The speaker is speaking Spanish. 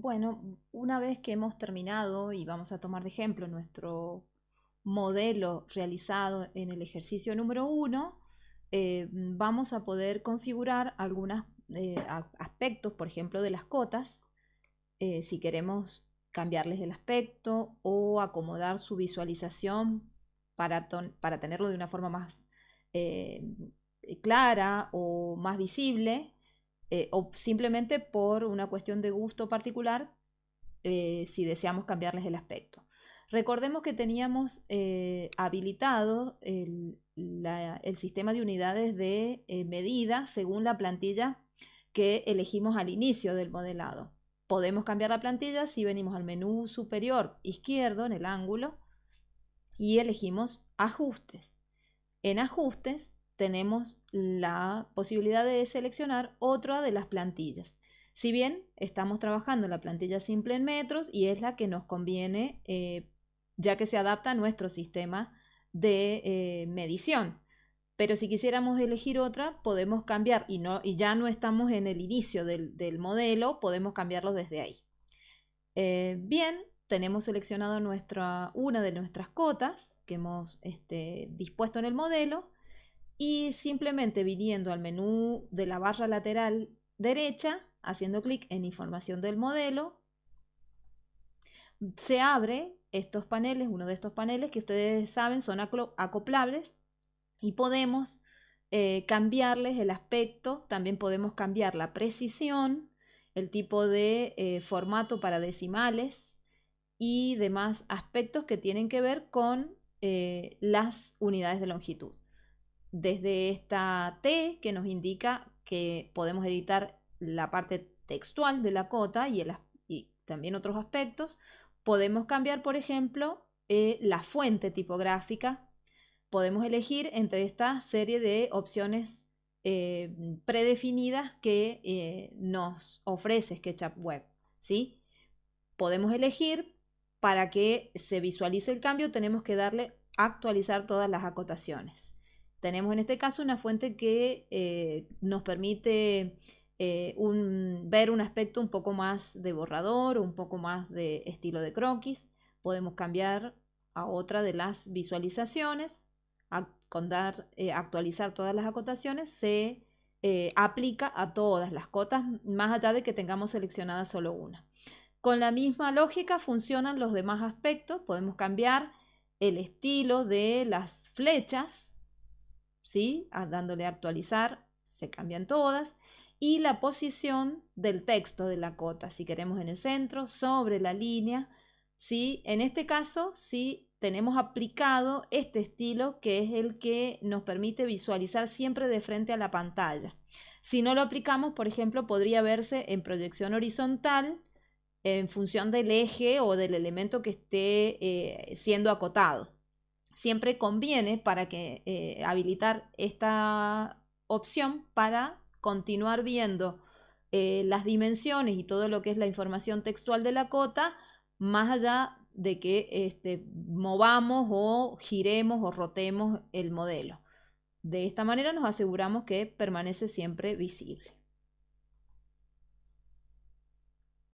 Bueno, una vez que hemos terminado y vamos a tomar de ejemplo nuestro modelo realizado en el ejercicio número 1, eh, vamos a poder configurar algunos eh, aspectos, por ejemplo, de las cotas, eh, si queremos cambiarles el aspecto o acomodar su visualización para, para tenerlo de una forma más clara o más visible, o simplemente por una cuestión de gusto particular, si deseamos cambiarles el aspecto. Recordemos que teníamos eh, habilitado el, sistema de unidades de eh, medida según la plantilla que elegimos al inicio del modelado. Podemos cambiar la plantilla si venimos al menú superior izquierdo en el ángulo y elegimos ajustes. En ajustes tenemos la posibilidad de seleccionar otra de las plantillas. Si bien estamos trabajando en la plantilla simple en metros y es la que nos conviene eh, ya que se adapta a nuestro sistema de eh, medición. Pero si quisiéramos elegir otra, podemos cambiar y, no, y ya no estamos en el inicio del, modelo, podemos cambiarlo desde ahí. Eh, bien, tenemos seleccionado nuestra, una de nuestras cotas que hemos este, dispuesto en el modelo y simplemente viniendo al menú de la barra lateral derecha, haciendo clic en información del modelo, se abre estos paneles, uno de estos paneles que ustedes saben son acoplables y podemos eh, cambiarles el aspecto, también podemos cambiar la precisión, el tipo de eh, formato para decimales y demás aspectos que tienen que ver con eh, las unidades de longitud. Desde esta T que nos indica que podemos editar la parte textual de la cota y, también otros aspectos, Podemos cambiar, por ejemplo, eh, la fuente tipográfica. Podemos elegir entre esta serie de opciones eh, predefinidas que eh, nos ofrece SketchUp Web. ¿sí? Podemos elegir para que se visualice el cambio, tenemos que darle actualizar todas las acotaciones. Tenemos en este caso una fuente que nos permite eh, ver un aspecto un poco más de borrador, un poco más de estilo de croquis. Podemos cambiar a otra de las visualizaciones. con dar, eh, actualizar todas las acotaciones se eh, aplica a todas las cotas, más allá de que tengamos seleccionada solo una. Con la misma lógica funcionan los demás aspectos. Podemos cambiar el estilo de las flechas, ¿sí? dándole a actualizar, se cambian todas y la posición del texto de la cota, si queremos en el centro, sobre la línea. ¿sí? En este caso, sí tenemos aplicado este estilo que es el que nos permite visualizar siempre de frente a la pantalla. Si no lo aplicamos, por ejemplo, podría verse en proyección horizontal en función del eje o del elemento que esté eh, siendo acotado. Siempre conviene para que eh, habilitar esta opción para continuar viendo eh, las dimensiones y todo lo que es la información textual de la cota, más allá de que este, movamos o giremos o rotemos el modelo. De esta manera nos aseguramos que permanece siempre visible.